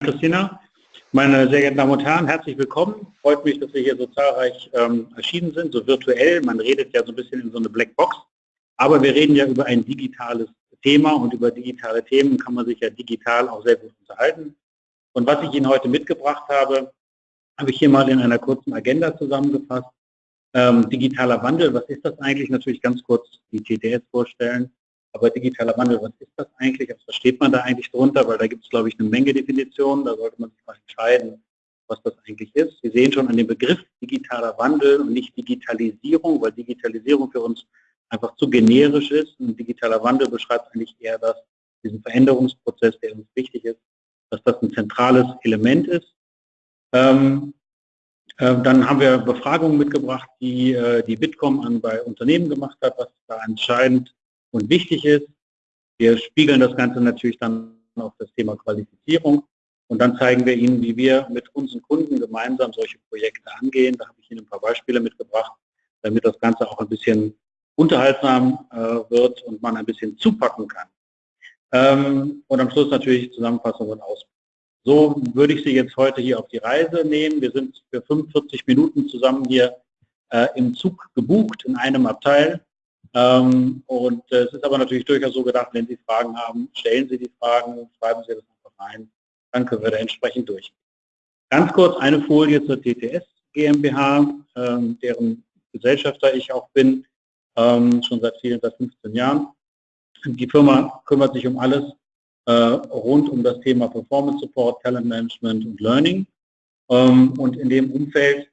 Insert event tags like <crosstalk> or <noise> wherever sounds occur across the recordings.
Christina. Meine sehr geehrten Damen und Herren, herzlich willkommen. Freut mich, dass wir hier so zahlreich ähm, erschienen sind, so virtuell. Man redet ja so ein bisschen in so eine Blackbox. Aber wir reden ja über ein digitales Thema und über digitale Themen kann man sich ja digital auch sehr gut unterhalten. Und was ich Ihnen heute mitgebracht habe, habe ich hier mal in einer kurzen Agenda zusammengefasst. Ähm, digitaler Wandel, was ist das eigentlich? Natürlich ganz kurz die TTS vorstellen. Aber digitaler Wandel, was ist das eigentlich? Was versteht man da eigentlich drunter? Weil da gibt es, glaube ich, eine Menge Definitionen. Da sollte man sich mal entscheiden, was das eigentlich ist. Sie sehen schon an dem Begriff digitaler Wandel und nicht Digitalisierung, weil Digitalisierung für uns einfach zu generisch ist. Und digitaler Wandel beschreibt eigentlich eher das, diesen Veränderungsprozess, der uns wichtig ist, dass das ein zentrales Element ist. Ähm, äh, dann haben wir Befragungen mitgebracht, die äh, die Bitkom an bei Unternehmen gemacht hat, was da entscheidend und wichtig ist. Wir spiegeln das Ganze natürlich dann auf das Thema Qualifizierung und dann zeigen wir Ihnen, wie wir mit unseren Kunden gemeinsam solche Projekte angehen. Da habe ich Ihnen ein paar Beispiele mitgebracht, damit das Ganze auch ein bisschen unterhaltsam äh, wird und man ein bisschen zupacken kann. Ähm, und am Schluss natürlich Zusammenfassung und Ausblick. So würde ich Sie jetzt heute hier auf die Reise nehmen. Wir sind für 45 Minuten zusammen hier äh, im Zug gebucht in einem Abteil. Ähm, und äh, es ist aber natürlich durchaus so gedacht, wenn Sie Fragen haben, stellen Sie die Fragen, schreiben Sie das einfach rein, dann können wir da entsprechend durch. Ganz kurz eine Folie zur TTS GmbH, ähm, deren Gesellschafter ich auch bin, ähm, schon seit vielen, seit 15 Jahren. Die Firma kümmert sich um alles äh, rund um das Thema Performance Support, Talent Management und Learning. Und in dem Umfeld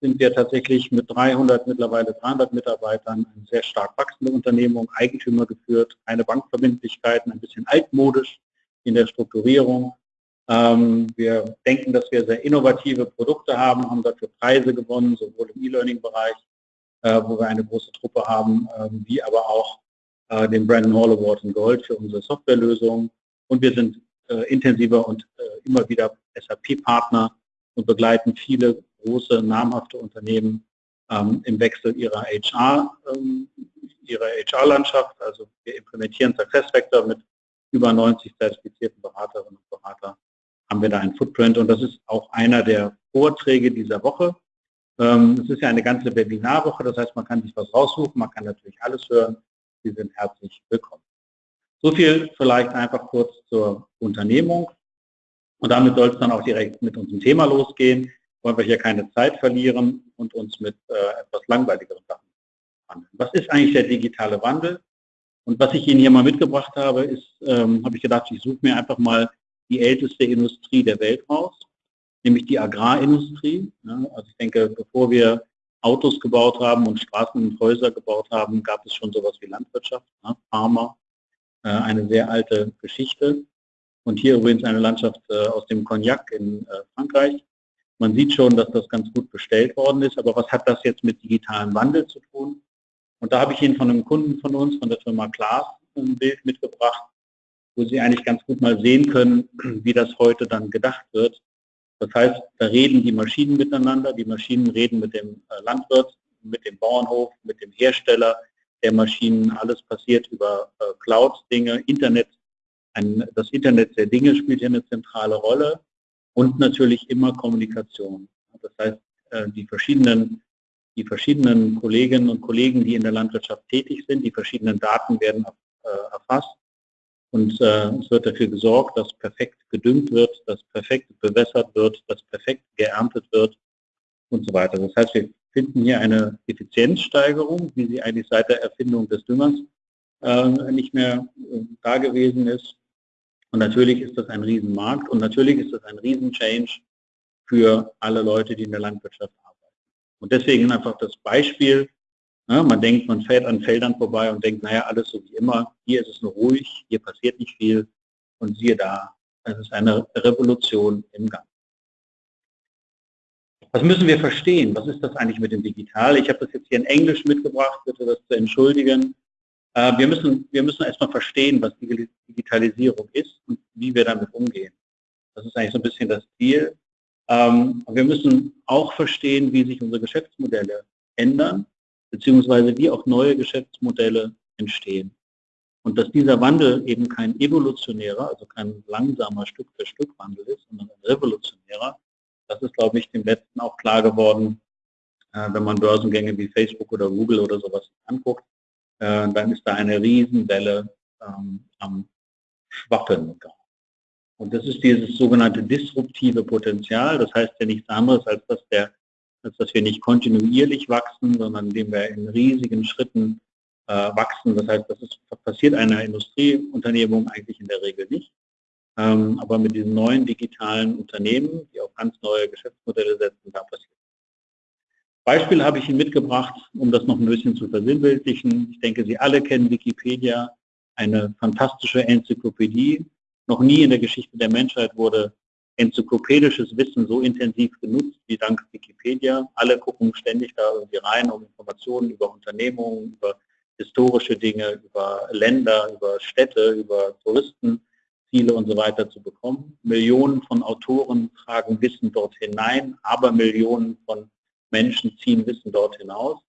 sind wir tatsächlich mit 300, mittlerweile 300 Mitarbeitern eine sehr stark wachsende Unternehmung, Eigentümer geführt, keine Bankverbindlichkeiten, ein bisschen altmodisch in der Strukturierung. Ähm, wir denken, dass wir sehr innovative Produkte haben, haben dafür Preise gewonnen, sowohl im E-Learning-Bereich, äh, wo wir eine große Truppe haben, äh, wie aber auch äh, den Brandon Hall Award in Gold für unsere Softwarelösungen. Und wir sind äh, intensiver und immer wieder SAP-Partner und begleiten viele große, namhafte Unternehmen ähm, im Wechsel ihrer HR, ähm, ihrer HR-Landschaft. Also wir implementieren SuccessFactor mit über 90 zertifizierten Beraterinnen und Berater haben wir da ein Footprint und das ist auch einer der Vorträge dieser Woche. Ähm, es ist ja eine ganze Webinarwoche, das heißt, man kann sich was raussuchen, man kann natürlich alles hören. Sie sind herzlich willkommen. So viel vielleicht einfach kurz zur Unternehmung. Und damit soll es dann auch direkt mit unserem Thema losgehen wollen wir hier keine Zeit verlieren und uns mit äh, etwas langweiligeren Sachen handeln. Was ist eigentlich der digitale Wandel? Und was ich Ihnen hier mal mitgebracht habe, ist, ähm, habe ich gedacht, ich suche mir einfach mal die älteste Industrie der Welt raus, nämlich die Agrarindustrie. Ja, also ich denke, bevor wir Autos gebaut haben und Straßen und Häuser gebaut haben, gab es schon sowas wie Landwirtschaft, ja, Farmer, äh, eine sehr alte Geschichte. Und hier übrigens eine Landschaft äh, aus dem Cognac in äh, Frankreich. Man sieht schon, dass das ganz gut bestellt worden ist, aber was hat das jetzt mit digitalem Wandel zu tun? Und da habe ich Ihnen von einem Kunden von uns, von der Firma Klaas, ein Bild mitgebracht, wo Sie eigentlich ganz gut mal sehen können, <clears throat> wie das heute dann gedacht wird. Das heißt, da reden die Maschinen miteinander, die Maschinen reden mit dem äh, Landwirt, mit dem Bauernhof, mit dem Hersteller der Maschinen. Alles passiert über äh, Cloud-Dinge, Internet. Ein, das Internet der Dinge spielt hier eine zentrale Rolle und natürlich immer Kommunikation. Das heißt, äh, die verschiedenen, die verschiedenen Kolleginnen und Kollegen, die in der Landwirtschaft tätig sind, die verschiedenen Daten werden äh, erfasst und äh, es wird dafür gesorgt, dass perfekt gedüngt wird, dass perfekt bewässert wird, dass perfekt geerntet wird und so weiter. Das heißt, wir finden hier eine Effizienzsteigerung, wie sie eigentlich seit der Erfindung des Düngers nicht mehr da gewesen ist. Und natürlich ist das ein Riesenmarkt und natürlich ist das ein Riesenchange für alle Leute, die in der Landwirtschaft arbeiten. Und deswegen einfach das Beispiel, ja, man denkt, man fährt an Feldern vorbei und denkt, naja, alles so wie immer, hier ist es nur ruhig, hier passiert nicht viel und siehe da, es ist eine Revolution im Gang. Was müssen wir verstehen? Was ist das eigentlich mit dem Digital? Ich habe das jetzt hier in Englisch mitgebracht, bitte das zu entschuldigen. Äh, wir müssen, wir müssen erstmal verstehen, was Digitalisierung ist und wie wir damit umgehen. Das ist eigentlich so ein bisschen das Ziel. Ähm, wir müssen auch verstehen, wie sich unsere Geschäftsmodelle ändern, beziehungsweise wie auch neue Geschäftsmodelle entstehen. Und dass dieser Wandel eben kein evolutionärer, also kein langsamer Stück für Stück Wandel ist, sondern ein revolutionärer, das ist, glaube ich, dem Letzten auch klar geworden, äh, wenn man Börsengänge wie Facebook oder Google oder sowas anguckt, äh, dann ist da eine Riesenwelle ähm, am Schwappen. Und das ist dieses sogenannte disruptive Potenzial. Das heißt ja nichts anderes, als dass, der, als dass wir nicht kontinuierlich wachsen, sondern indem wir in riesigen Schritten äh, wachsen. Das heißt, das ist, passiert einer Industrieunternehmung eigentlich in der Regel nicht. Ähm, aber mit diesen neuen digitalen Unternehmen, die auf ganz neue Geschäftsmodelle setzen, da passiert. Beispiel habe ich Ihnen mitgebracht, um das noch ein bisschen zu versinnbildlichen. Ich denke, Sie alle kennen Wikipedia, eine fantastische Enzyklopädie. Noch nie in der Geschichte der Menschheit wurde enzyklopädisches Wissen so intensiv genutzt wie dank Wikipedia. Alle gucken ständig da irgendwie rein, um Informationen über Unternehmungen, über historische Dinge, über Länder, über Städte, über Touristenziele und so weiter zu bekommen. Millionen von Autoren tragen Wissen dort hinein, aber Millionen von Menschen ziehen Wissen dort hinaus.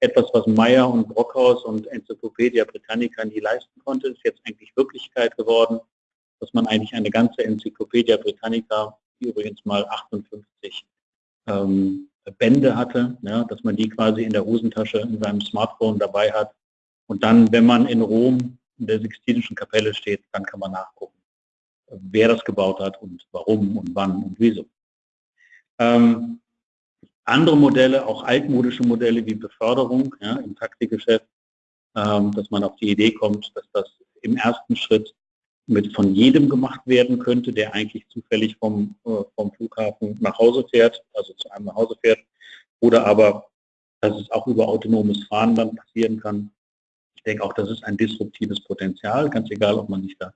Etwas, was Meyer und Brockhaus und Enzyklopädia Britannica nie leisten konnte, ist jetzt eigentlich Wirklichkeit geworden, dass man eigentlich eine ganze Enzyklopädia Britannica, die übrigens mal 58 ähm, Bände hatte, ja, dass man die quasi in der Hosentasche in seinem Smartphone dabei hat. Und dann, wenn man in Rom in der Sixtinischen Kapelle steht, dann kann man nachgucken, wer das gebaut hat und warum und wann und wieso. Ähm, andere Modelle, auch altmodische Modelle wie Beförderung ja, im Taxigeschäft, ähm, dass man auf die Idee kommt, dass das im ersten Schritt mit von jedem gemacht werden könnte, der eigentlich zufällig vom, äh, vom Flughafen nach Hause fährt, also zu einem nach Hause fährt, oder aber, dass es auch über autonomes Fahren dann passieren kann. Ich denke auch, das ist ein disruptives Potenzial, ganz egal, ob man nicht da,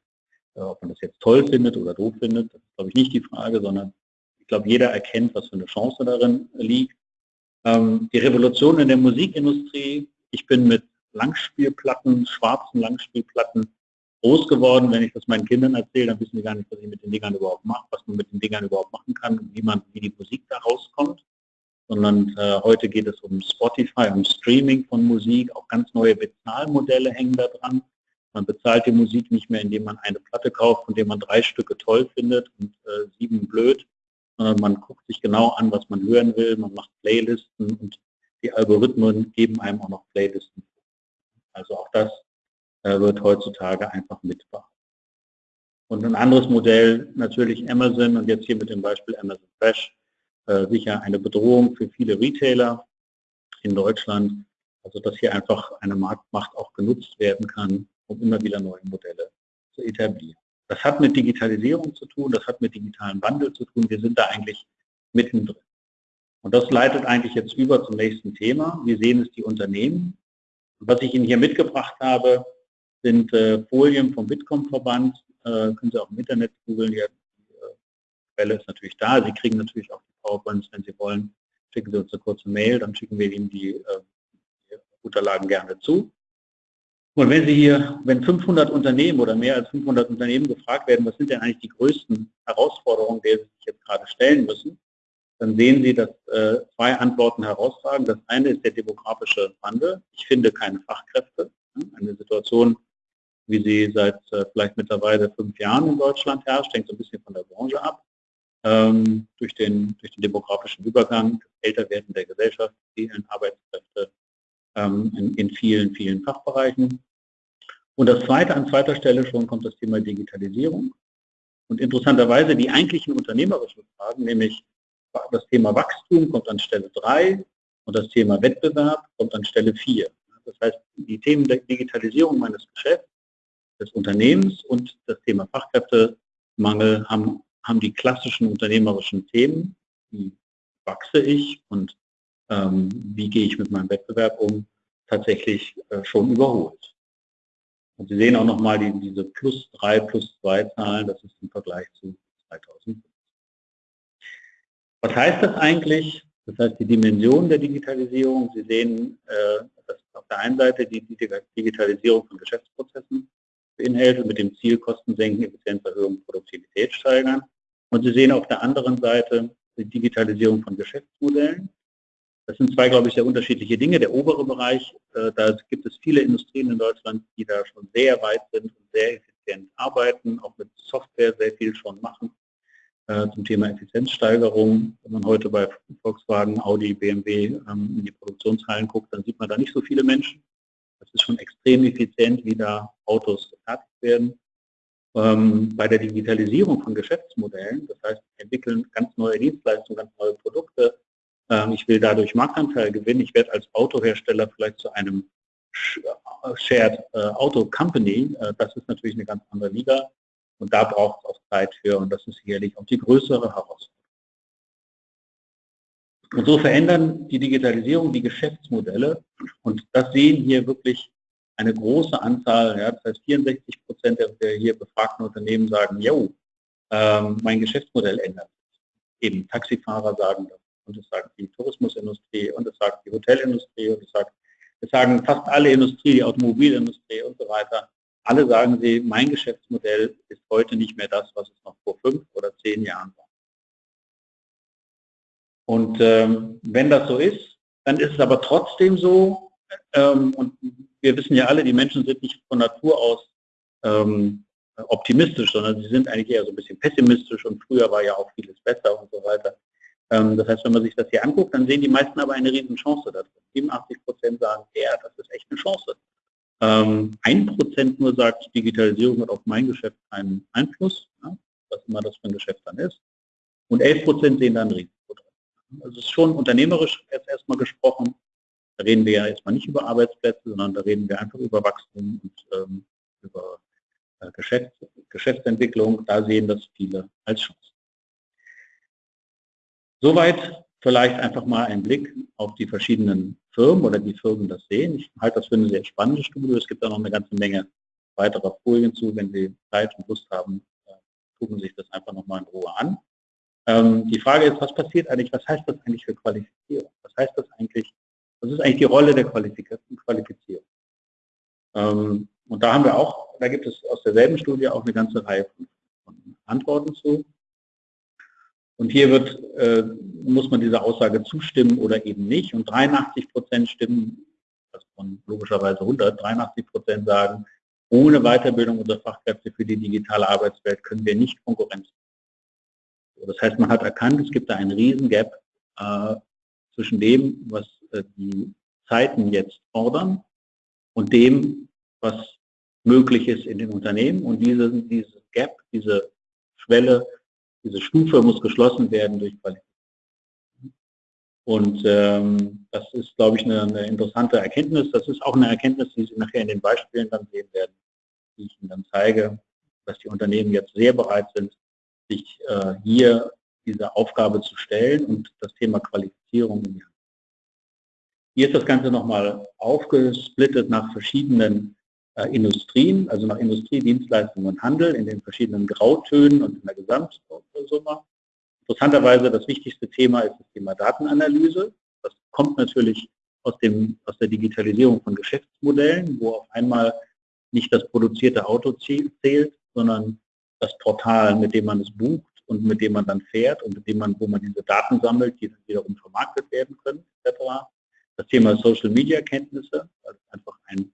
äh, ob man das jetzt toll findet oder doof findet, das ist glaube ich nicht die Frage, sondern ich glaube, jeder erkennt, was für eine Chance darin liegt. Ähm, die Revolution in der Musikindustrie, ich bin mit Langspielplatten, schwarzen Langspielplatten groß geworden. Wenn ich das meinen Kindern erzähle, dann wissen die gar nicht, was ich mit den Dingern überhaupt mache, was man mit den Dingern überhaupt machen kann und wie man, wie die Musik da rauskommt. Sondern äh, heute geht es um Spotify, um Streaming von Musik, auch ganz neue Bezahlmodelle hängen da dran. Man bezahlt die Musik nicht mehr, indem man eine Platte kauft, von der man drei Stücke toll findet und äh, sieben blöd, man guckt sich genau an, was man hören will, man macht Playlisten und die Algorithmen geben einem auch noch Playlisten. Also auch das äh, wird heutzutage einfach mitbehalten. Und ein anderes Modell, natürlich Amazon und jetzt hier mit dem Beispiel Amazon Fresh, äh, sicher eine Bedrohung für viele Retailer in Deutschland, also dass hier einfach eine Marktmacht auch genutzt werden kann, um immer wieder neue Modelle zu etablieren. Das hat mit Digitalisierung zu tun, das hat mit digitalen Wandel zu tun. Wir sind da eigentlich mittendrin. Und das leitet eigentlich jetzt über zum nächsten Thema. Wir sehen es die Unternehmen. Was ich Ihnen hier mitgebracht habe, sind äh, Folien vom Bitkom-Verband. Äh, können Sie auch im Internet googeln. Die, äh, Quelle ist natürlich da. Sie kriegen natürlich auch die PowerPoints, wenn Sie wollen. Schicken Sie uns eine kurze Mail, dann schicken wir Ihnen die, äh, die Unterlagen gerne zu. Und wenn Sie hier, wenn 500 Unternehmen oder mehr als 500 Unternehmen gefragt werden, was sind denn eigentlich die größten Herausforderungen, die Sie sich jetzt gerade stellen müssen, dann sehen Sie, dass äh, zwei Antworten herausragen. Das eine ist der demografische Wandel. Ich finde keine Fachkräfte. Eine Situation, wie sie seit äh, vielleicht mittlerweile fünf Jahren in Deutschland herrscht, hängt so ein bisschen von der Branche ab. Ähm, durch, den, durch den demografischen Übergang, das Älterwerden der Gesellschaft, fehlen ähm, in, in vielen, vielen Fachbereichen. Und das zweite, an zweiter Stelle schon kommt das Thema Digitalisierung. Und interessanterweise die eigentlichen unternehmerischen Fragen, nämlich das Thema Wachstum kommt an Stelle 3 und das Thema Wettbewerb kommt an Stelle 4. Das heißt, die Themen der Digitalisierung meines Geschäfts, des Unternehmens und das Thema Fachkräftemangel haben, haben die klassischen unternehmerischen Themen, wie wachse ich und ähm, wie gehe ich mit meinem Wettbewerb um, tatsächlich äh, schon überholt. Und Sie sehen auch nochmal die, diese plus 3, plus 2 Zahlen, das ist im Vergleich zu 2005. Was heißt das eigentlich? Das heißt, die Dimension der Digitalisierung, Sie sehen, äh, dass auf der einen Seite die, die Digitalisierung von Geschäftsprozessen beinhaltet, mit dem Ziel Kosten senken, Effizienzerhöhung, Produktivität steigern. Und Sie sehen auf der anderen Seite die Digitalisierung von Geschäftsmodellen. Das sind zwei, glaube ich, sehr unterschiedliche Dinge. Der obere Bereich, äh, da gibt es viele Industrien in Deutschland, die da schon sehr weit sind und sehr effizient arbeiten, auch mit Software sehr viel schon machen äh, zum Thema Effizienzsteigerung. Wenn man heute bei Volkswagen, Audi, BMW ähm, in die Produktionshallen guckt, dann sieht man da nicht so viele Menschen. Das ist schon extrem effizient, wie da Autos gefertigt werden. Ähm, bei der Digitalisierung von Geschäftsmodellen, das heißt, entwickeln ganz neue Dienstleistungen, ganz neue Produkte. Ähm, ich will dadurch Marktanteil gewinnen. Ich werde als Autohersteller vielleicht zu einem Shared äh, Auto Company. Äh, das ist natürlich eine ganz andere Liga. Und da braucht es auch Zeit für und das ist sicherlich auch die größere Herausforderung. Und so verändern die Digitalisierung die Geschäftsmodelle und das sehen hier wirklich eine große Anzahl, ja, das heißt 64 Prozent der hier befragten Unternehmen sagen, jo, ähm, mein Geschäftsmodell ändert sich. Eben Taxifahrer sagen das und das sagt die Tourismusindustrie und das sagt die Hotelindustrie und das sagt, das sagen fast alle Industrie, die Automobilindustrie und so weiter. Alle sagen sie, mein Geschäftsmodell ist heute nicht mehr das, was es noch vor fünf oder zehn Jahren war. Und ähm, wenn das so ist, dann ist es aber trotzdem so, ähm, und wir wissen ja alle, die Menschen sind nicht von Natur aus ähm, optimistisch, sondern sie sind eigentlich eher so ein bisschen pessimistisch und früher war ja auch vieles besser und so weiter. Ähm, das heißt, wenn man sich das hier anguckt, dann sehen die meisten aber eine riesen Chance da drin. 87 Prozent sagen, ja, das ist echt eine Chance. Ähm, ein Prozent nur sagt, Digitalisierung hat auf mein Geschäft keinen Einfluss, was immer das für ein Geschäft dann ist. Und 11 Prozent sehen dann Risiko drin. Also es ist schon unternehmerisch jetzt erstmal gesprochen. Da reden wir ja erstmal nicht über Arbeitsplätze, sondern da reden wir einfach über Wachstum und ähm, über äh, Geschäfts Geschäftsentwicklung. Da sehen das viele als Chance. Soweit vielleicht einfach mal ein Blick auf die verschiedenen Firmen oder die Firmen das sehen. Ich halte das für eine sehr spannende Studie. Es gibt da noch eine ganze Menge weiterer Folien zu. Wenn Sie Zeit und Lust haben, äh, gucken Sie sich das einfach nochmal in Ruhe an. Ähm, die Frage ist, was passiert eigentlich, was heißt das eigentlich für Qualifizierung? Was heißt das eigentlich, was ist eigentlich die Rolle der Qualifizierung? Ähm, und da haben wir auch, da gibt es aus derselben Studie auch eine ganze Reihe von, von Antworten zu. Und hier wird, äh, muss man dieser Aussage zustimmen oder eben nicht. Und 83 Prozent stimmen, also von logischerweise 100, 83 Prozent sagen, ohne Weiterbildung unserer Fachkräfte für die digitale Arbeitswelt können wir nicht Konkurrenz. Das heißt, man hat erkannt, es gibt da einen riesen Gap äh, zwischen dem, was äh, die Zeiten jetzt fordern und dem, was möglich ist in den Unternehmen. Und diese, diese Gap, diese Schwelle diese Stufe muss geschlossen werden durch Qualität. Und ähm, das ist, glaube ich, eine, eine, interessante Erkenntnis. Das ist auch eine Erkenntnis, die Sie nachher in den Beispielen dann sehen werden, die ich Ihnen dann zeige, dass die Unternehmen jetzt sehr bereit sind, sich äh, hier diese Aufgabe zu stellen und das Thema Qualifizierung in die Hand. Hier ist das Ganze nochmal aufgesplittet nach verschiedenen Industrien, also nach Industrie, Dienstleistungen und Handel in den verschiedenen Grautönen und in der Gesamtsumme. Interessanterweise das wichtigste Thema ist das Thema Datenanalyse. Das kommt natürlich aus, dem, aus der Digitalisierung von Geschäftsmodellen, wo auf einmal nicht das produzierte Auto zählt, sondern das Portal, mit dem man es bucht und mit dem man dann fährt und mit dem man, wo man diese Daten sammelt, die dann wiederum vermarktet werden können, etc. Das Thema Social Media Kenntnisse, also einfach ein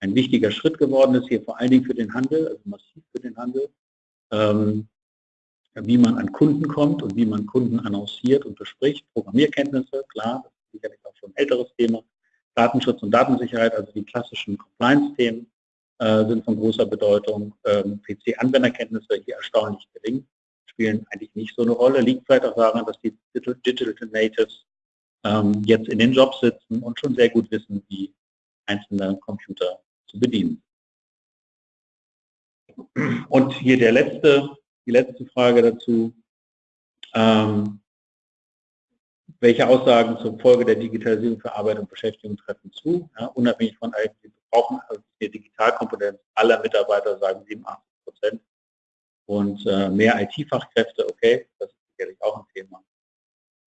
ein wichtiger Schritt geworden ist, hier vor allen Dingen für den Handel, also massiv für den Handel, ähm, wie man an Kunden kommt und wie man Kunden annonciert und bespricht. Programmierkenntnisse, klar, das ist sicherlich auch schon ein älteres Thema. Datenschutz und Datensicherheit, also die klassischen Compliance-Themen äh, sind von großer Bedeutung. Ähm, PC-Anwenderkenntnisse, hier erstaunlich gering, spielen eigentlich nicht so eine Rolle. Liegt vielleicht auch daran, dass die Digital Natives ähm, jetzt in den Jobs sitzen und schon sehr gut wissen, wie einzelne Computer zu bedienen. Und hier der letzte, die letzte Frage dazu. Ähm, welche Aussagen zur Folge der Digitalisierung für Arbeit und Beschäftigung treffen zu? Ja, unabhängig von IT, wir brauchen also die Digitalkompetenz aller Mitarbeiter, sagen 87 Prozent. Und äh, mehr IT-Fachkräfte, okay, das ist sicherlich auch ein Thema.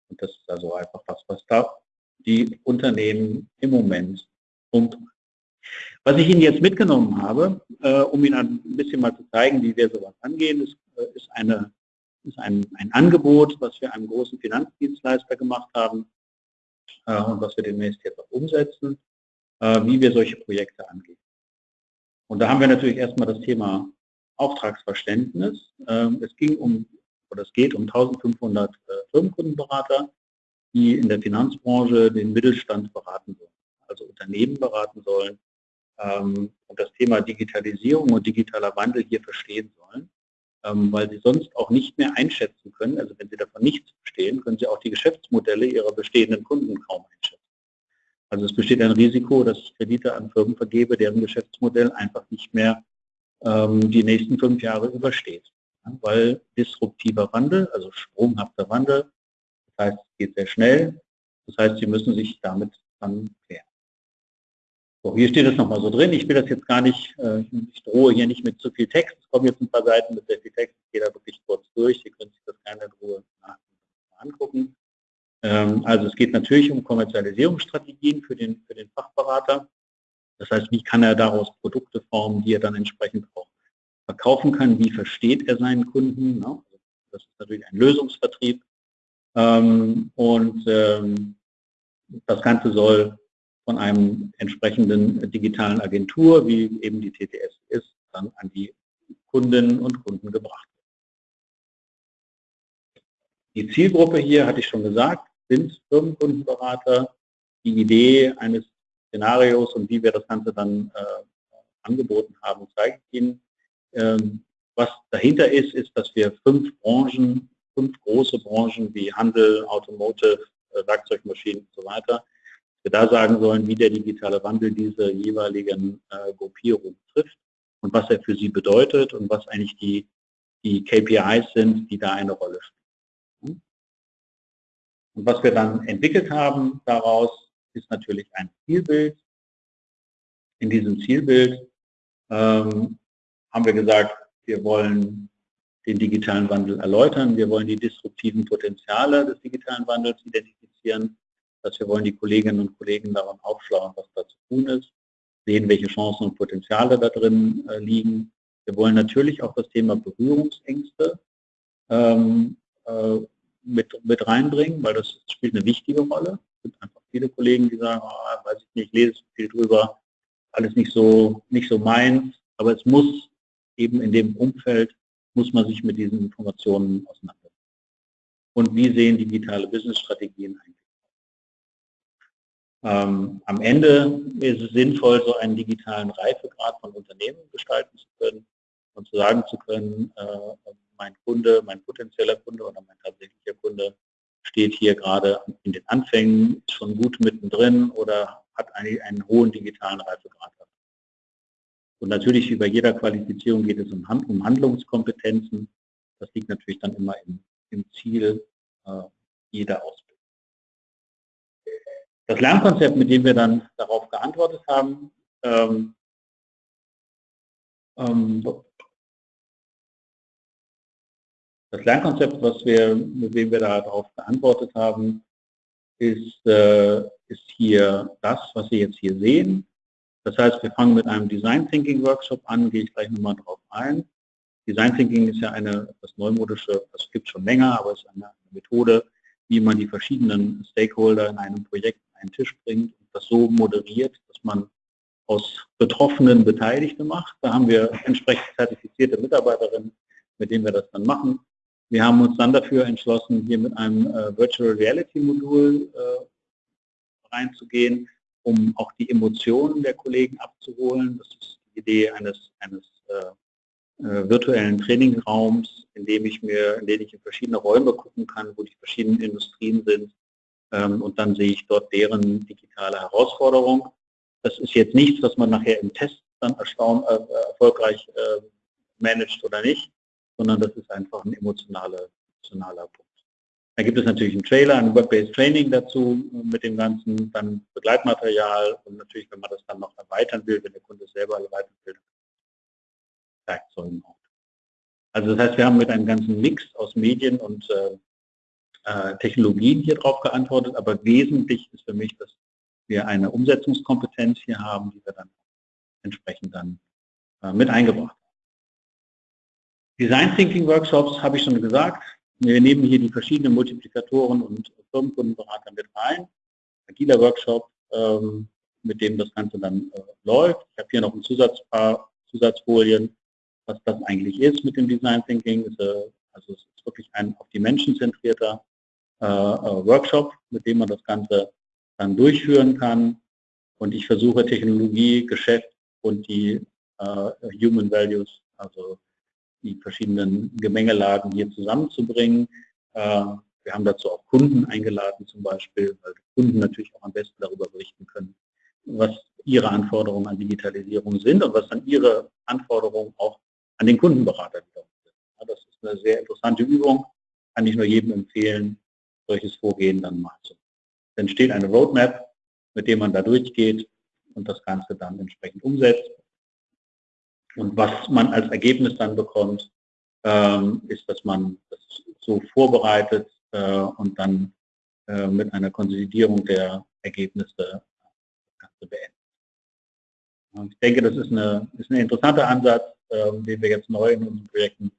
Und das ist also einfach was, was da die Unternehmen im Moment umtreibt. Was ich Ihnen jetzt mitgenommen habe, äh, um Ihnen ein bisschen mal zu zeigen, wie wir sowas angehen, ist, äh, ist, eine, ist ein, ein Angebot, was wir einem großen Finanzdienstleister gemacht haben. äh, und was wir demnächst jetzt auch umsetzen, äh, wie wir solche Projekte angehen. Und da haben wir natürlich erstmal das Thema Auftragsverständnis. Ähm, es ging um, oder es geht um 1500 äh, Firmenkundenberater, die in der Finanzbranche den Mittelstand beraten sollen, also Unternehmen beraten sollen ähm, und das Thema Digitalisierung und digitaler Wandel hier verstehen sollen, ähm, weil sie sonst auch nicht mehr einschätzen können, also wenn sie davon nichts verstehen, können sie auch die Geschäftsmodelle ihrer bestehenden Kunden kaum einschätzen. Also es besteht ein Risiko, dass ich Kredite an Firmen vergebe, deren Geschäftsmodell einfach nicht mehr ähm, die nächsten fünf Jahre übersteht. Weil disruptiver Wandel, also sprunghafter Wandel, das heißt, es geht sehr schnell, das heißt, Sie müssen sich damit dann klären. So, hier steht es nochmal so drin. Ich will das jetzt gar nicht, äh, ich drohe hier nicht mit zu viel Text. Es kommen jetzt ein paar Seiten mit sehr viel Text. Ich gehe da wirklich kurz durch. Sie können sich das gerne in Ruhe angucken. Ähm, also es geht natürlich um Kommerzialisierungsstrategien für den, für den Fachberater. Das heißt, wie kann er daraus Produkte formen, die er dann entsprechend auch verkaufen kann? Wie versteht er seinen Kunden? Ne? Das ist natürlich ein Lösungsvertrieb. Ähm, und ähm, das Ganze soll von einem entsprechenden digitalen Agentur, wie eben die TTS ist, dann an die Kundinnen und Kunden gebracht. Die Zielgruppe hier, hatte ich schon gesagt, sind Firmenkundenberater. Die Idee eines Szenarios und wie wir das Ganze dann äh, angeboten haben, zeige ich Ihnen. Ähm, was dahinter ist, ist, dass wir fünf Branchen, fünf große Branchen wie Handel, Automotive, äh, Werkzeugmaschinen und so weiter, wir da sagen sollen, wie der digitale Wandel diese jeweiligen äh, Gruppierungen trifft und was er für sie bedeutet und was eigentlich die, die KPIs sind, die da eine Rolle spielen. Und was wir dann entwickelt haben daraus, ist natürlich ein Zielbild. In diesem Zielbild ähm, haben wir gesagt, wir wollen den digitalen Wandel erläutern, wir wollen die disruptiven Potenziale des digitalen Wandels identifizieren dass wir wollen die Kolleginnen und Kollegen daran aufschlauen, was da zu tun ist, sehen, welche Chancen und Potenziale da drin äh, liegen. Wir wollen natürlich auch das Thema Berührungsängste ähm, äh, mit, mit reinbringen, weil das spielt eine wichtige Rolle. Es gibt einfach viele Kollegen, die sagen, oh, weiß ich nicht, ich lese viel drüber, alles nicht so, nicht so meins, aber es muss eben in dem Umfeld, muss man sich mit diesen Informationen auseinandersetzen. Und wie sehen digitale Business-Strategien eigentlich ähm, am Ende ist es sinnvoll, so einen digitalen Reifegrad von Unternehmen gestalten zu können und zu sagen zu können, äh, mein Kunde, mein potenzieller Kunde oder mein tatsächlicher Kunde steht hier gerade in den Anfängen, ist schon gut mittendrin oder hat einen, einen hohen digitalen Reifegrad. Und natürlich wie bei jeder Qualifizierung geht es um, um Handlungskompetenzen. Das liegt natürlich dann immer im, im Ziel äh, jeder Ausbildung. Das Lernkonzept, mit dem wir dann darauf geantwortet haben, ähm, ähm, das Lernkonzept, was wir, mit dem wir darauf geantwortet haben, ist, äh, ist hier das, was Sie jetzt hier sehen. Das heißt, wir fangen mit einem Design Thinking Workshop an, gehe ich gleich nochmal drauf ein. Design Thinking ist ja eine etwas neumodische, das gibt es schon länger, aber es ist eine Methode, wie man die verschiedenen Stakeholder in einem Projekt einen Tisch bringt und das so moderiert, dass man aus Betroffenen Beteiligte macht. Da haben wir entsprechend zertifizierte Mitarbeiterinnen, mit denen wir das dann machen. Wir haben uns dann dafür entschlossen, hier mit einem äh, Virtual Reality Modul äh, reinzugehen, um auch die Emotionen der Kollegen abzuholen. Das ist die Idee eines, eines äh, äh virtuellen Trainingraums, in dem ich mir, in dem ich in verschiedene Räume gucken kann, wo die verschiedenen Industrien sind, und dann sehe ich dort deren digitale Herausforderung. Das ist jetzt nichts, was man nachher im Test dann erstaun, äh, erfolgreich äh, managt oder nicht, sondern das ist einfach ein emotionaler, emotionaler Punkt. Da gibt es natürlich einen Trailer, ein Web-Based Training dazu mit dem Ganzen, dann Begleitmaterial und natürlich, wenn man das dann noch erweitern will, wenn der Kunde selber erweitern will, Werkzeugen auch. Also das heißt, wir haben mit einem ganzen Mix aus Medien und äh, äh, Technologien hier drauf geantwortet, aber wesentlich ist für mich, dass wir eine Umsetzungskompetenz hier haben, die wir dann entsprechend dann äh, mit eingebracht haben. Design Thinking Workshops habe ich schon gesagt. Wir nehmen hier die verschiedenen Multiplikatoren und Firmenkundenberater mit rein. agiler Workshop, ähm, mit dem das Ganze dann äh, läuft. Ich habe hier noch ein Zusatzpaar Zusatzfolien, was das eigentlich ist mit dem Design Thinking. Äh, also es ist wirklich ein auf die Menschen zentrierter äh, äh, Workshop, mit dem man das Ganze dann durchführen kann. Und ich versuche Technologie, Geschäft und die äh, Human Values, also die verschiedenen Gemengelagen hier zusammenzubringen. Äh, wir haben dazu auch Kunden eingeladen zum Beispiel, weil Kunden natürlich auch am besten darüber berichten können, was ihre Anforderungen an Digitalisierung sind und was dann ihre Anforderungen auch an den Kundenberater wiederum sind. Das ist eine sehr interessante Übung, kann ich nur jedem empfehlen, solches Vorgehen dann mal zu. Dann entsteht eine Roadmap, mit dem man da durchgeht und das Ganze dann entsprechend umsetzt. Und was man als Ergebnis dann bekommt, ähm, ist, dass man das so vorbereitet äh, und dann äh, mit einer Konsolidierung der Ergebnisse beendet. Ich denke, das ist, eine, ist ein interessanter Ansatz, äh, den wir jetzt neu in unseren Projekten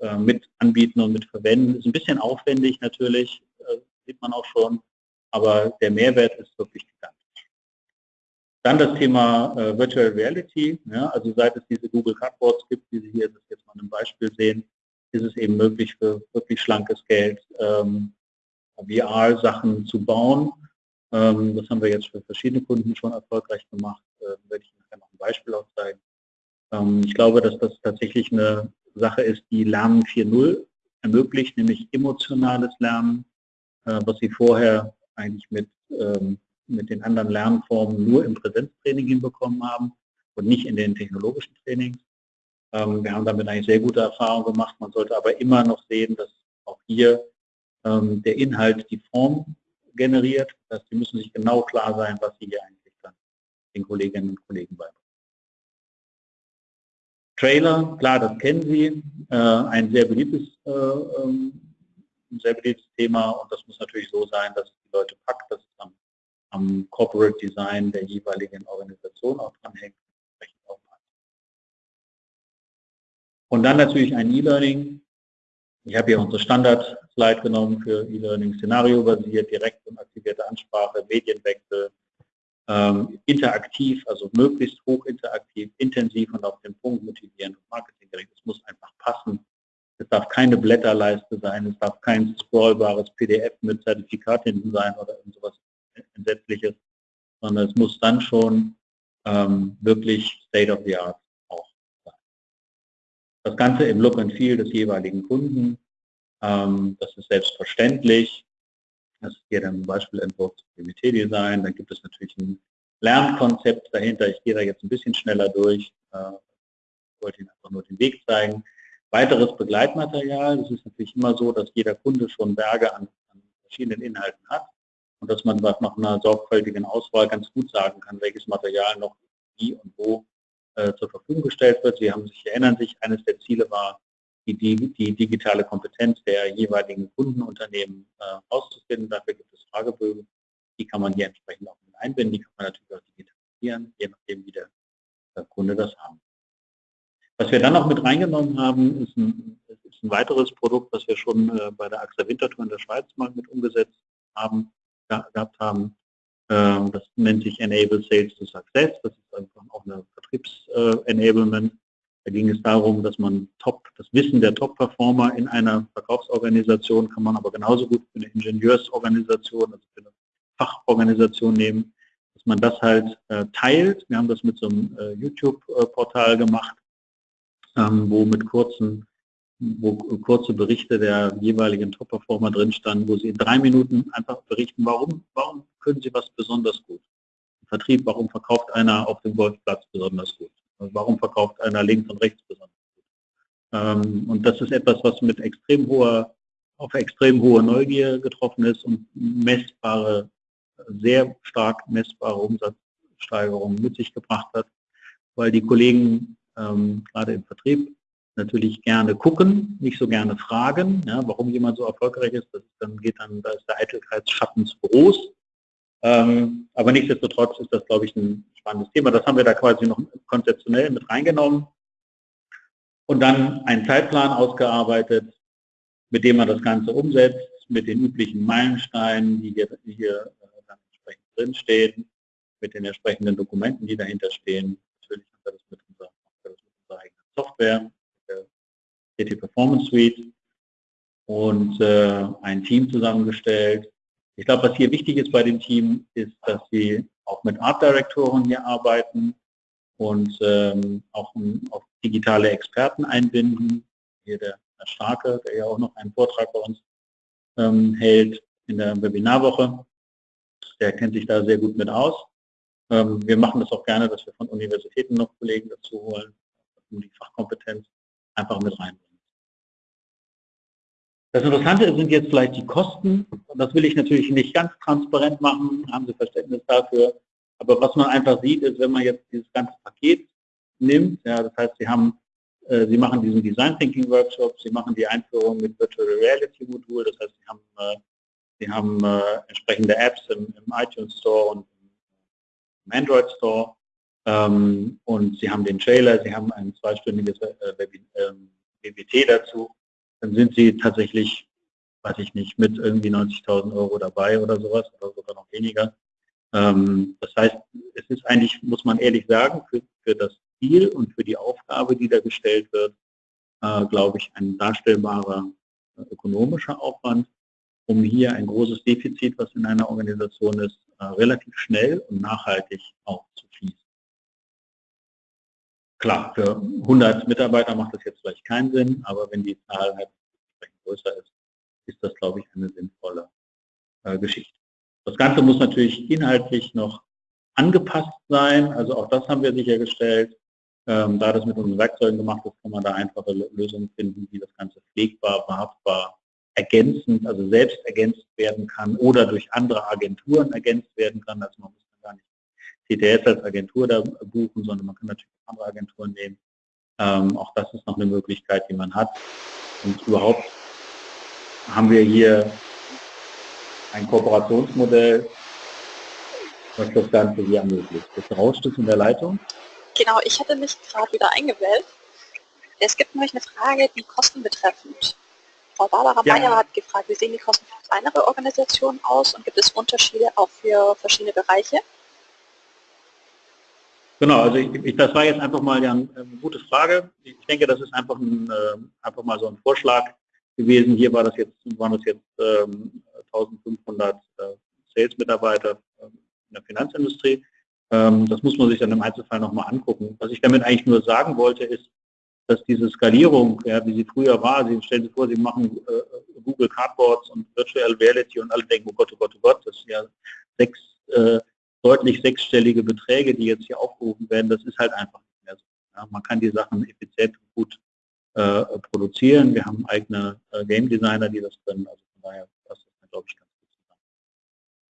äh, mit anbieten und mit verwenden. Ist ein bisschen aufwendig natürlich, sieht man auch schon, aber der Mehrwert ist wirklich gigantisch. Dann das Thema äh, Virtual Reality. Ja, also seit es diese Google Cardboards gibt, wie Sie hier das jetzt mal im Beispiel sehen, ist es eben möglich für wirklich schlankes Geld ähm, VR-Sachen zu bauen. Ähm, das haben wir jetzt für verschiedene Kunden schon erfolgreich gemacht. Äh, werde ich nachher noch ein Beispiel auch zeigen. Ähm, ich glaube, dass das tatsächlich eine Sache ist, die Lernen 4.0 ermöglicht, nämlich emotionales Lernen, was Sie vorher eigentlich mit ähm, mit den anderen Lernformen nur im Präsenztraining hinbekommen haben und nicht in den technologischen Trainings. Ähm, wir haben damit eigentlich sehr gute Erfahrungen gemacht. Man sollte aber immer noch sehen, dass auch hier ähm, der Inhalt die Form generiert. Das heißt, Sie müssen sich genau klar sein, was Sie hier eigentlich dann den Kolleginnen und Kollegen beibringen. Trailer, klar, das kennen Sie, äh, ein sehr beliebtes, ähm, sehr beliebtes Thema und das muss natürlich so sein, dass die Leute packt, dass es am am Corporate Design der jeweiligen Organisation auch dranhängt. Und dann natürlich ein E-Learning. Ich habe hier unsere Standard-Slide genommen für E-Learning, Szenario-basiert, direkt und aktivierte Ansprache, Medienwechsel, ähm, interaktiv, also möglichst hoch interaktiv, intensiv und auf den Punkt motivierend und marketinggerecht. Es muss einfach passen. Es darf keine Blätterleiste sein, es darf kein scrollbares PDF mit Zertifikat hinten sein oder sowas Entsetzliches, sondern es muss dann schon ähm, wirklich State of the Art auch sein. Das Ganze im Look and Feel des jeweiligen Kunden, ähm, das ist selbstverständlich. Das ist hier dann ein Beispielentwurf zum PBT-Design. Dann gibt es natürlich ein Lernkonzept dahinter. Ich gehe da jetzt ein bisschen schneller durch. Äh, wollte Ihnen einfach nur den Weg zeigen. Weiteres Begleitmaterial. Es ist natürlich immer so, dass jeder Kunde schon Berge an, an verschiedenen Inhalten hat und dass man nach einer sorgfältigen Auswahl ganz gut sagen kann, welches Material noch wie und wo äh, zur Verfügung gestellt wird. Sie haben sich erinnern sich, eines der Ziele war, die, die, die digitale Kompetenz der jeweiligen Kundenunternehmen äh, auszufinden. Dafür gibt es Fragebögen, die kann man hier entsprechend auch mit einbinden, die kann man natürlich auch digitalisieren, je nachdem, wie der, der Kunde das haben. Was wir dann noch mit reingenommen haben, ist ein, ist ein weiteres Produkt, das wir schon äh, bei der AXA Winterthur in der Schweiz mal mit umgesetzt haben gehabt haben. Ähm, das nennt sich Enable Sales to Success. Das ist einfach auch eine Vertriebs-Enablement. Da ging es darum, dass man top, das Wissen der Top-Performer in einer Verkaufsorganisation kann man aber genauso gut für eine Ingenieursorganisation, also für eine Fachorganisation nehmen, dass man das halt äh, teilt. Wir haben das mit so einem äh, YouTube-Portal gemacht, ähm, wo mit kurzen wo kurze Berichte der jeweiligen Top-Performer drin standen, wo sie in drei Minuten einfach berichten, warum, warum können sie was besonders gut. Vertrieb, warum verkauft einer auf dem Golfplatz besonders gut? Warum verkauft einer links und rechts besonders gut? Ähm, und das ist etwas, was mit extrem hoher, auf extrem hohe Neugier getroffen ist und messbare, sehr stark messbare Umsatzsteigerungen mit sich gebracht hat, weil die Kollegen ähm, gerade im Vertrieb natürlich gerne gucken, nicht so gerne fragen, ja, warum jemand so erfolgreich ist. Das dann geht dann, da ist der Eitelkeitsschatten zu groß. Ähm, aber nichtsdestotrotz ist das, glaube ich, ein spannendes Thema. Das haben wir da quasi noch konzeptionell mit reingenommen. Und dann einen Zeitplan ausgearbeitet, mit dem man das Ganze umsetzt, mit den üblichen Meilensteinen, die hier, die hier äh, dann entsprechend drinstehen, mit den entsprechenden Dokumenten, die dahinter stehen. Natürlich haben wir das mit unserer, das mit unserer eigenen Software, der CT Performance Suite und äh, ein Team zusammengestellt. Ich glaube, was hier wichtig ist bei dem Team, ist, dass sie auch mit Art Direktoren hier arbeiten und ähm, auch um, auf digitale Experten einbinden. Hier der Herr Starke, der ja auch noch einen Vortrag bei uns ähm, hält in der Webinarwoche. Der kennt sich da sehr gut mit aus. Ähm, wir machen das auch gerne, dass wir von Universitäten noch Kollegen dazu holen, um die Fachkompetenz einfach mit reinbringen. Das Interessante sind jetzt vielleicht die Kosten. Das will ich natürlich nicht ganz transparent machen, haben Sie Verständnis dafür. Aber was man einfach sieht, ist, wenn man jetzt dieses ganze Paket nimmt, ja, das heißt, Sie haben, äh, Sie machen diesen Design Thinking Workshop, Sie machen die Einführung mit Virtual Reality Modul, das heißt, Sie haben, äh, Sie haben äh, entsprechende Apps im, im, iTunes Store und im Android Store und Sie haben den Trailer, Sie haben ein zweistündiges äh, WBT ähm, dazu, dann sind Sie tatsächlich, weiß ich nicht, mit irgendwie 90.000 Euro dabei oder sowas oder sogar noch weniger. Ähm, das heißt, es ist eigentlich, muss man ehrlich sagen, für, für das Ziel und für die Aufgabe, die da gestellt wird, äh, glaube ich, ein darstellbarer äh, ökonomischer Aufwand, um hier ein großes Defizit, was in einer Organisation ist, relativ schnell und nachhaltig fließen. Klar, für 100 Mitarbeiter macht das jetzt vielleicht keinen Sinn, aber wenn die Zahl halt größer ist, ist das, glaube ich, eine sinnvolle äh, Geschichte. Das Ganze muss natürlich inhaltlich noch angepasst sein, also auch das haben wir sichergestellt. Ähm, da das mit unseren Werkzeugen gemacht ist, kann man da einfache Lösungen finden, wie das Ganze pflegbar, verhaftbar, ergänzend, also selbst ergänzt werden kann oder durch andere Agenturen ergänzt werden kann. Also man muss TTS als Agentur da buchen, sondern man kann natürlich andere Agenturen nehmen. Ähm, auch das ist noch eine Möglichkeit, die man hat. Und überhaupt haben wir hier ein Kooperationsmodell, was das Ganze hier ermöglicht. Das rauscht es in der Leitung? Genau, ich hatte mich gerade wieder eingewählt. Es gibt nämlich eine Frage, die Kosten betreffend. Frau Barbara ja. Meyer hat gefragt, wie sehen die Kosten für kleinere Organisationen aus und gibt es Unterschiede auch für verschiedene Bereiche? Genau, also ich, ich, das war jetzt einfach mal ja eine, gute Frage. Ich denke, das ist einfach, ein, äh, einfach mal so ein Vorschlag gewesen. Hier war das jetzt, waren das jetzt ähm, 1500 äh, Sales-Mitarbeiter äh, in der Finanzindustrie. Ähm, das muss man sich dann im Einzelfall nochmal angucken. Was ich damit eigentlich nur sagen wollte, ist, dass diese Skalierung, ja, wie sie früher war, Sie stellen sich vor, Sie machen äh, Google Cardboards und Virtual Reality und alle denken, oh Gott, oh Gott, oh Gott, das ist ja sechs, äh, deutlich sechsstellige Beträge, die jetzt hier aufgerufen werden, das ist halt einfach nicht mehr so. Ja, man kann die Sachen effizient und gut äh, produzieren. Wir haben eigene äh, Game Designer, die das können. Also von daher passt das, glaube ich, ganz gut zusammen.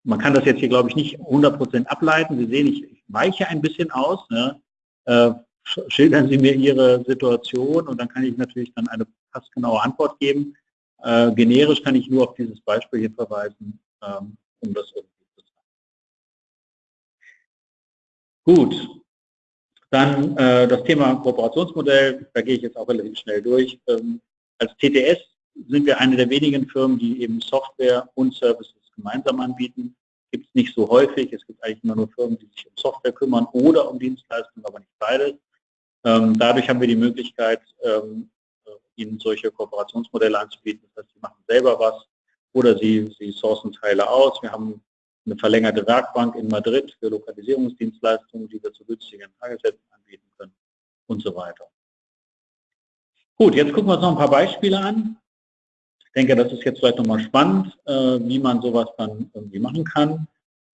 Man kann das jetzt hier, glaube ich, nicht 100% ableiten. Sie sehen, ich, ich weiche ein bisschen aus. Ne? Äh, <laughs> schildern Sie mir Ihre Situation und dann kann ich natürlich dann eine passgenaue Antwort geben. Äh, generisch kann ich nur auf dieses Beispiel hier verweisen, ähm, um das irgendwie Gut, dann äh, das Thema Kooperationsmodell, da gehe ich jetzt auch relativ schnell durch. Ähm, als TTS sind wir eine der wenigen Firmen, die eben Software und Services gemeinsam anbieten. Gibt es nicht so häufig. Es gibt eigentlich immer nur Firmen, die sich um Software kümmern oder um Dienstleistungen, aber nicht beides. Ähm, dadurch haben wir die Möglichkeit, ähm, äh, ihnen solche Kooperationsmodelle anzubieten. Das heißt, sie machen selber was oder sie, sie sourcen Teile aus. Wir haben eine verlängerte Werkbank in Madrid für Lokalisierungsdienstleistungen, die wir zu günstigen Tagessätzen anbieten können und so weiter. Gut, jetzt gucken wir uns noch ein paar Beispiele an. Ich denke, das ist jetzt vielleicht nochmal spannend, äh, wie man sowas dann irgendwie machen kann.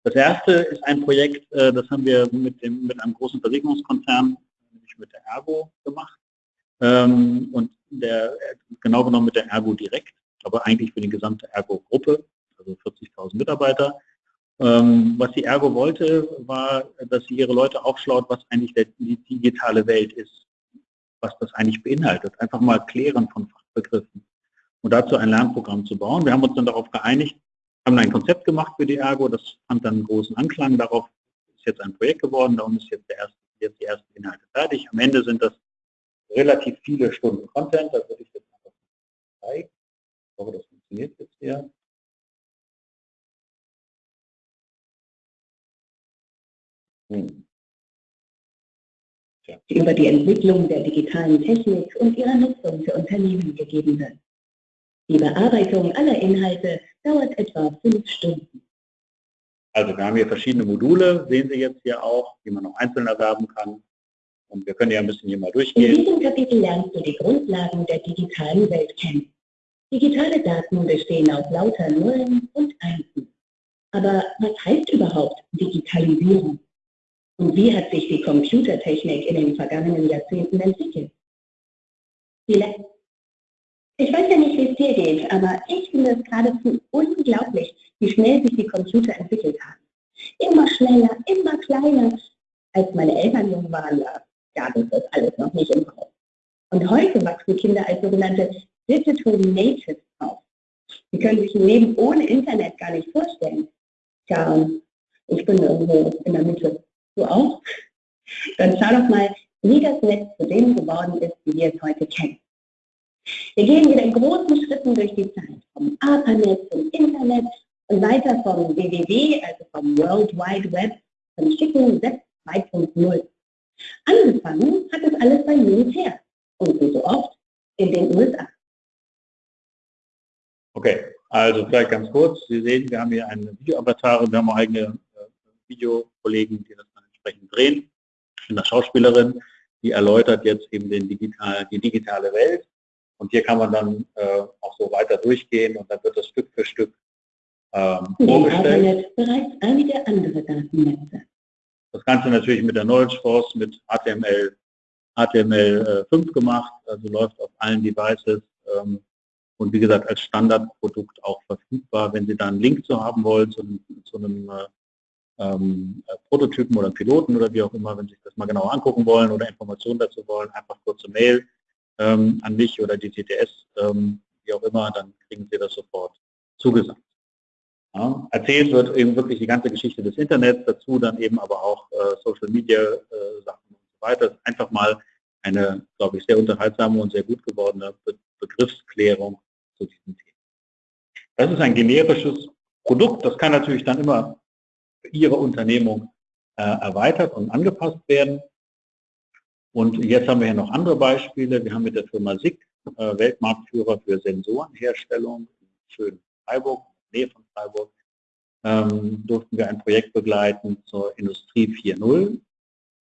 Das erste ist ein Projekt, äh, das haben wir mit, dem, mit einem großen Versicherungskonzern, nämlich mit der Ergo gemacht. Ähm, und der, genau genommen mit der Ergo direkt, aber eigentlich für die gesamte Ergo-Gruppe, also 40.000 Mitarbeiter. Ähm, was die Ergo wollte, war, dass sie ihre Leute aufschlaut, was eigentlich die digitale Welt ist, was das eigentlich beinhaltet. Einfach mal klären von Fachbegriffen und dazu ein Lernprogramm zu bauen. Wir haben uns dann darauf geeinigt, haben ein Konzept gemacht für die Ergo, das fand dann großen Anklang. Darauf ist jetzt ein Projekt geworden, darum ist jetzt, erste, jetzt die ersten Inhalte fertig. Am Ende sind das relativ viele Stunden Content, da würde ich jetzt einfach zeigen. Ich hoffe, das funktioniert jetzt hier. Hm. die über die Entwicklung der digitalen Technik und ihrer Nutzung für Unternehmen gegeben wird. Die Bearbeitung aller Inhalte dauert etwa fünf Stunden. Also wir haben hier verschiedene Module, sehen Sie jetzt hier auch, die man noch einzeln erwerben kann. Und wir können ja ein bisschen hier mal durchgehen. In diesem Kapitel lernst du die Grundlagen der digitalen Welt kennen. Digitale Daten bestehen aus lauter Nullen und Einsen. Aber was heißt überhaupt Digitalisierung? Und wie hat sich die Computertechnik in den vergangenen Jahrzehnten entwickelt? Vielleicht ich weiß ja nicht, wie es dir geht, aber ich finde es geradezu unglaublich, wie schnell sich die Computer entwickelt haben. Immer schneller, immer kleiner. Als meine Eltern jung waren, ja, das ist alles noch nicht im Haus. Und heute wachsen Kinder als sogenannte Digital Natives auf. Sie können sich ein Leben ohne Internet gar nicht vorstellen. Tja, ich bin irgendwo in der Mitte. Du auch? Dann schau doch mal, wie das Netz zu dem geworden ist, wie wir es heute kennen. Wir gehen wieder in großen Schritten durch die Zeit, vom ARPANET zum Internet und weiter vom WWW, also vom World Wide Web, zum schicken Web 2.0. Angefangen hat es alles beim Militär und wie so oft in den USA. Okay, also vielleicht ganz kurz. Sie sehen, wir haben hier eine Videoavatare, wir haben eigene äh, Videokollegen, die das entsprechend drehen. Eine Schauspielerin, die erläutert jetzt eben den digital, die digitale Welt und hier kann man dann äh, auch so weiter durchgehen und dann wird das Stück für Stück ähm, vorgestellt. bereits einige andere Datennetze. Das Ganze natürlich mit der Knowledge Force, mit HTML, HTML5 gemacht, also läuft auf allen Devices ähm, und wie gesagt als Standardprodukt auch verfügbar. Wenn Sie da einen Link zu haben wollen, zu, zu einem äh, ähm, Prototypen oder Piloten oder wie auch immer, wenn Sie sich das mal genau angucken wollen oder Informationen dazu wollen, einfach kurze Mail ähm, an mich oder die TTS, ähm, wie auch immer, dann kriegen Sie das sofort zugesagt. Ja, erzählt wird eben wirklich die ganze Geschichte des Internets, dazu dann eben aber auch äh, Social Media äh, Sachen und so weiter. Einfach mal eine, glaube ich, sehr unterhaltsame und sehr gut gewordene Be Begriffsklärung zu diesem Thema. Das ist ein generisches Produkt, das kann natürlich dann immer Ihre Unternehmung äh, erweitert und angepasst werden. Und jetzt haben wir hier noch andere Beispiele. Wir haben mit der Firma SICK, äh, Weltmarktführer für Sensorenherstellung in schönen Freiburg, Nähe von Freiburg, ähm, durften wir ein Projekt begleiten zur Industrie 4.0.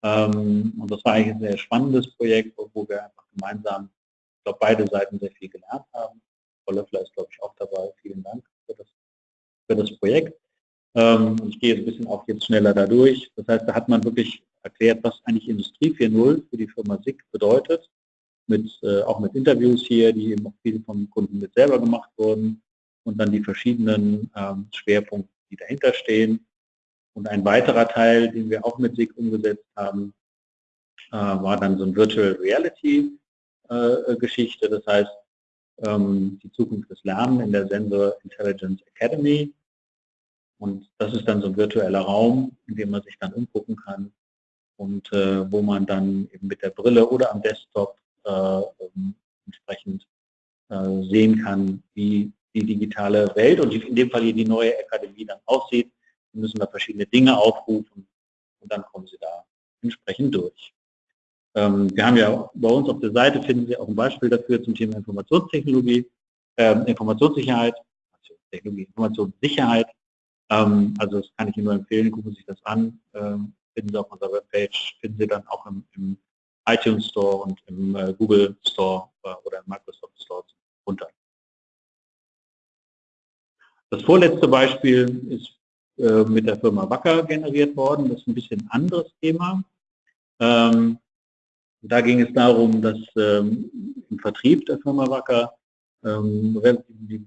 Ähm, und das war eigentlich ein sehr spannendes Projekt, wo wir einfach gemeinsam, ich glaube, beide Seiten sehr viel gelernt haben. Frau Löffler ist, glaube ich, auch dabei. Vielen Dank für das, für das Projekt. Ähm, ich gehe ein bisschen auch jetzt schneller dadurch. Das heißt, da hat man wirklich erklärt, was eigentlich Industrie 4.0 für die Firma SICK bedeutet, mit, äh, auch mit Interviews hier, die eben auch viel vom Kunden mit selber gemacht wurden und dann die verschiedenen ähm, Schwerpunkte, die dahinter stehen. Und ein weiterer Teil, den wir auch mit SICK umgesetzt haben, äh, war dann so ein Virtual Reality äh, Geschichte, das heißt ähm, die Zukunft des Lernens in der Sensor Intelligence Academy. Und das ist dann so ein virtueller Raum, in dem man sich dann umgucken kann, und äh, wo man dann eben mit der Brille oder am Desktop äh, entsprechend äh, sehen kann, wie die digitale Welt und in dem Fall hier die neue Akademie dann aussieht. Sie müssen da verschiedene Dinge aufrufen und dann kommen Sie da entsprechend durch. Ähm, wir haben ja bei uns auf der Seite finden Sie auch ein Beispiel dafür zum Thema Informationstechnologie, äh, Informationssicherheit, also Technologie, Informationssicherheit. Ähm, also das kann ich Ihnen nur empfehlen, gucken Sie sich das an. Ähm, finden Sie auf unserer Webpage, finden Sie dann auch im, im iTunes Store und im äh, Google Store äh, oder im Microsoft Store runter. Das vorletzte Beispiel ist äh, mit der Firma Wacker generiert worden. Das ist ein bisschen anderes Thema. Ähm, da ging es darum, dass ähm, im Vertrieb der Firma Wacker ähm,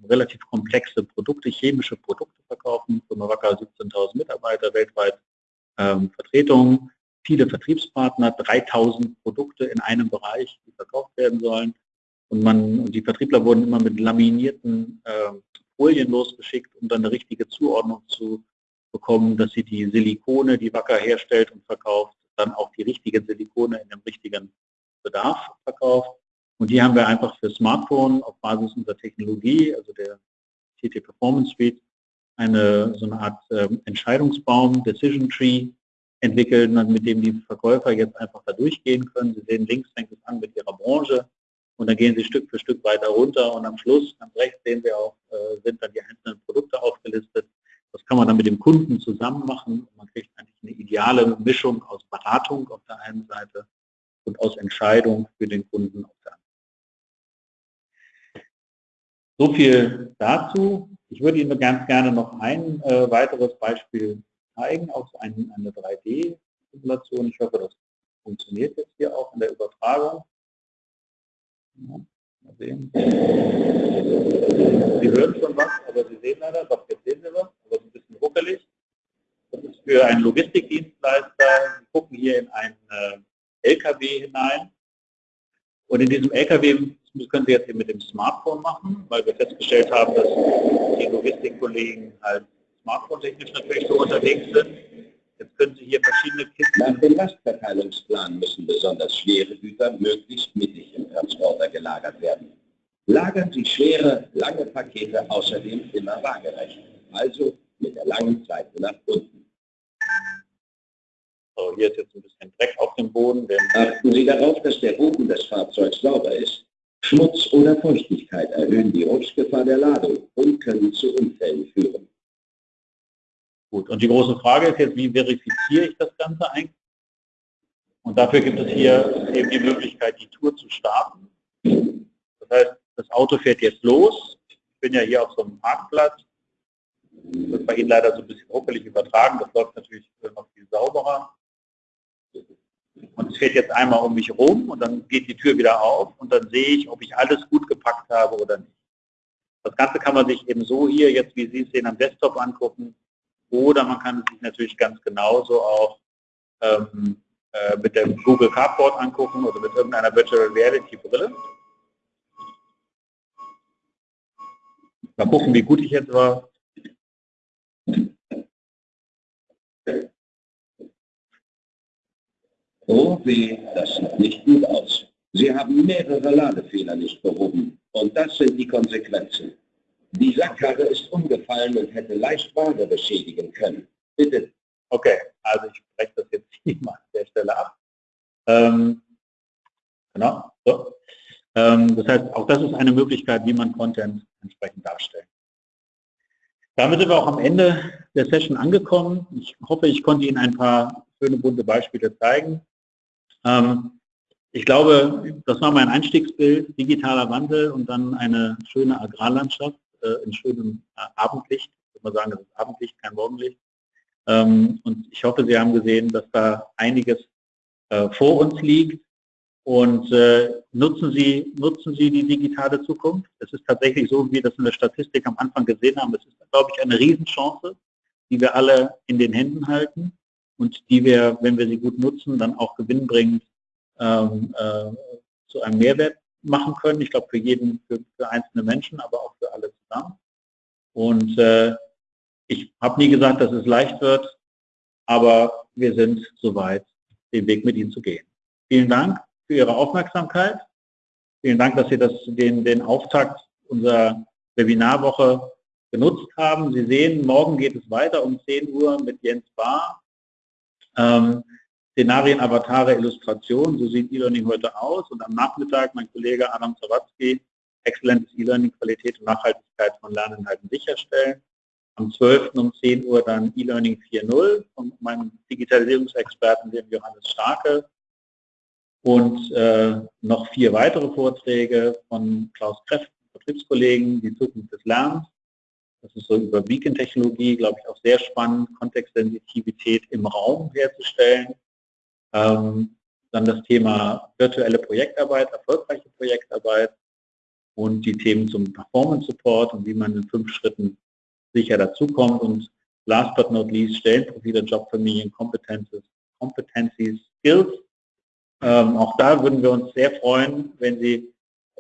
relativ, komplexe Produkte, chemische Produkte verkaufen. Firma Wacker 17.000 Mitarbeiter weltweit ähm, Vertretungen, viele Vertriebspartner, 3000 Produkte in einem Bereich, die verkauft werden sollen. Und, man, und die Vertriebler wurden immer mit laminierten äh, Folien losgeschickt, um dann eine richtige Zuordnung zu bekommen, dass sie die Silikone, die Wacker herstellt und verkauft, dann auch die richtigen Silikone in dem richtigen Bedarf verkauft. Und die haben wir einfach für Smartphone auf Basis unserer Technologie, also der TT Performance Suite, eine so eine Art äh, Entscheidungsbaum, Decision Tree, entwickeln, mit dem die Verkäufer jetzt einfach da durchgehen können. Sie sehen, links fängt es an mit ihrer Branche und dann gehen sie Stück für Stück weiter runter und am Schluss, ganz rechts sehen wir auch, äh, sind dann die einzelnen Produkte aufgelistet. Das kann man dann mit dem Kunden zusammen machen. Man kriegt eigentlich eine ideale Mischung aus Beratung auf der einen Seite und aus Entscheidung für den Kunden auf der anderen. So viel dazu. Ich würde Ihnen ganz gerne noch ein äh, weiteres Beispiel zeigen, auch ein, eine 3D-Simulation. Ich hoffe, das funktioniert jetzt hier auch in der Übertragung. Ja, mal sehen. Sie hören schon was, aber Sie sehen leider, doch jetzt sehen Sie was, aber ein bisschen ruckelig. Das ist für einen Logistikdienstleister. Sie gucken hier in einen äh, LKW hinein. Und in diesem LKW das können Sie jetzt hier mit dem Smartphone machen, weil wir festgestellt haben, dass die Logistikkollegen halt smartphone-technisch natürlich so unterwegs sind. Jetzt können Sie hier verschiedene Kisten... Nach dem Lastverteilungsplan müssen besonders schwere Güter möglichst mittig im Transporter gelagert werden. Lagern Sie schwere, lange Pakete außerdem immer waagerecht, also mit der langen Seite nach unten. So, hier ist jetzt ein bisschen Dreck auf dem Boden. Achten Sie darauf, dass der Boden des Fahrzeugs sauber ist. Schmutz oder Feuchtigkeit erhöhen die Rutschgefahr der Ladung und können zu Unfällen führen. Gut, und die große Frage ist jetzt, wie verifiziere ich das Ganze eigentlich? Und dafür gibt es hier eben die Möglichkeit, die Tour zu starten. Das heißt, das Auto fährt jetzt los. Ich bin ja hier auf so einem Parkplatz. Das wird bei Ihnen leider so ein bisschen ruckelig übertragen. Das läuft natürlich noch viel sauberer. Und es fährt jetzt einmal um mich rum und dann geht die Tür wieder auf und dann sehe ich, ob ich alles gut gepackt habe oder nicht. Das Ganze kann man sich eben so hier jetzt, wie Sie es sehen, am Desktop angucken. Oder man kann es sich natürlich ganz genauso auch ähm, äh, mit dem Google Cardboard angucken oder mit irgendeiner Virtual Reality Brille. Mal gucken, wie gut ich jetzt war. Oh weh, das sieht nicht gut aus. Sie haben mehrere Ladefehler nicht behoben. Und das sind die Konsequenzen. Die Sackkarre ist umgefallen und hätte leicht Ware beschädigen können. Bitte. Okay, also ich breche das jetzt <laughs> hier mal an der Stelle ab. Ähm, genau, so. Ähm, das heißt, auch das ist eine Möglichkeit, wie man Content entsprechend darstellt. Damit sind wir auch am Ende der Session angekommen. Ich hoffe, ich konnte Ihnen ein paar schöne bunte Beispiele zeigen. Ähm, ich glaube, das war mein Einstiegsbild, digitaler Wandel und dann eine schöne Agrarlandschaft äh, in schönem äh, Abendlicht. Ich würde mal sagen, das ist Abendlicht, kein Morgenlicht. Ähm, und ich hoffe, Sie haben gesehen, dass da einiges äh, vor uns liegt. Und nutzen, Sie, nutzen Sie die digitale Zukunft. Es ist tatsächlich so, wie wir das in der Statistik am Anfang gesehen haben. Es ist, glaube ich, eine Riesenchance, die wir alle in den Händen halten und die wir, wenn wir sie gut nutzen, dann auch gewinnbringend ähm, äh, zu einem Mehrwert machen können. Ich glaube für jeden, für, für, einzelne Menschen, aber auch für alle zusammen. Und äh, ich habe nie gesagt, dass es leicht wird, aber wir sind soweit, den Weg mit Ihnen zu gehen. Vielen Dank für Ihre Aufmerksamkeit. Vielen Dank, dass Sie das, den, den Auftakt unserer Webinarwoche genutzt haben. Sie sehen, morgen geht es weiter um 10 Uhr mit Jens Bahr ähm, Szenarien, Avatare, Illustration, so sieht E-Learning heute aus. Und am Nachmittag mein Kollege Adam Zawatzki, exzellentes E-Learning, Qualität und Nachhaltigkeit von Lerninhalten sicherstellen. Am 12. um 10 Uhr dann E-Learning 4.0 von meinem Digitalisierungsexperten, dem Johannes Starke. Und äh, noch vier weitere Vorträge von Klaus Kreff, Vertriebskollegen, die Zukunft des Lernens. Das ist so über Beacon-Technologie, glaube ich, auch sehr spannend, Kontextsensitivität im Raum herzustellen. Ähm, dann das Thema virtuelle Projektarbeit, erfolgreiche Projektarbeit und die Themen zum Performance Support und wie man in fünf Schritten sicher dazukommt. Und last but not least, Stellenprofile, Jobfamilien, Competences, Competencies, Skills. Ähm, auch da würden wir uns sehr freuen, wenn Sie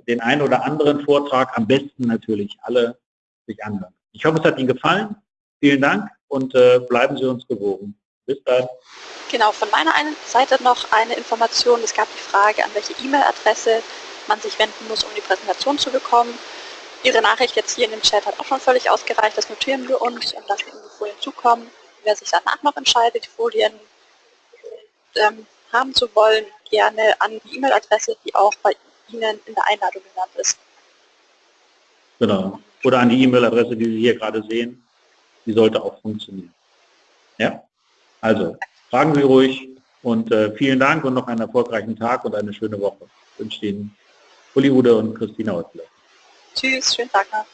den einen oder anderen Vortrag, am besten natürlich alle, sich anhören. Ich hoffe, es hat Ihnen gefallen. Vielen Dank und äh, bleiben Sie uns gewogen. Bis dann. Genau, von meiner Seite noch eine Information. Es gab die Frage, an welche E-Mail-Adresse man sich wenden muss, um die Präsentation zu bekommen. Ihre Nachricht jetzt hier in dem Chat hat auch schon völlig ausgereicht. Das notieren wir uns und lassen Ihnen die Folien zukommen. Wer sich danach noch entscheidet, die Folien ähm, haben zu wollen, gerne an die E-Mail-Adresse, die auch bei Ihnen in der Einladung genannt ist. Genau. Oder an die E-Mail-Adresse, die Sie hier gerade sehen. Die sollte auch funktionieren. Ja? Also, fragen Sie ruhig und äh, vielen Dank und noch einen erfolgreichen Tag und eine schöne Woche. Ich wünsche Ihnen Uli Ude und Christina Häusler. Tschüss, schönen Tag noch.